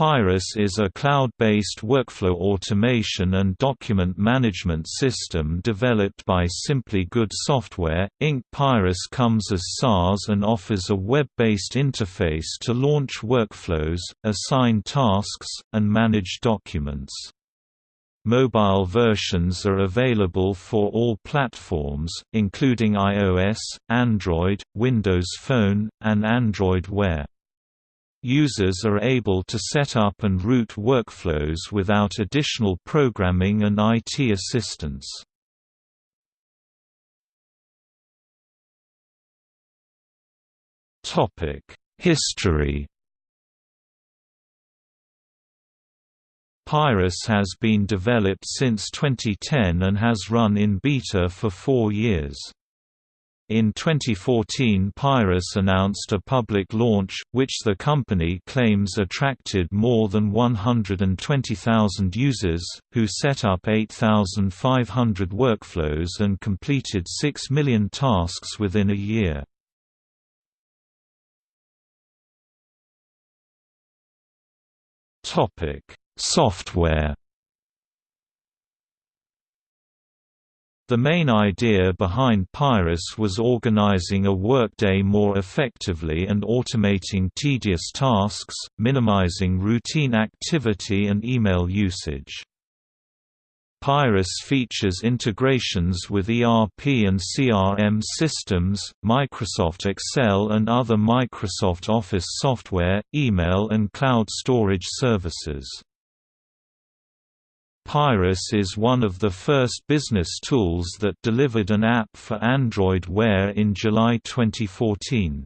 Pyrus is a cloud-based workflow automation and document management system developed by Simply Good Software, Inc. Pyrus comes as SaaS and offers a web-based interface to launch workflows, assign tasks, and manage documents. Mobile versions are available for all platforms, including iOS, Android, Windows Phone, and Android Wear. Users are able to set up and route workflows without additional programming and IT assistance. History Pyrus has been developed since 2010 and has run in beta for four years. In 2014 Pyrus announced a public launch, which the company claims attracted more than 120,000 users, who set up 8,500 workflows and completed 6 million tasks within a year. Software The main idea behind Pyrus was organizing a workday more effectively and automating tedious tasks, minimizing routine activity and email usage. Pyrus features integrations with ERP and CRM systems, Microsoft Excel and other Microsoft Office software, email and cloud storage services. Pyrus is one of the first business tools that delivered an app for Android Wear in July 2014.